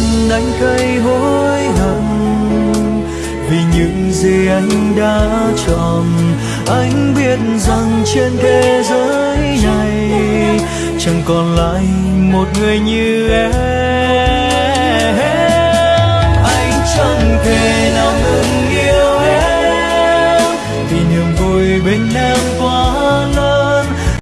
lòng anh gây hối hận, vì những gì anh đã chọn. Anh biết rằng trên thế giới này chẳng còn lại một người như em. Anh chẳng thể nào ngừng yêu em, vì niềm vui bên em qua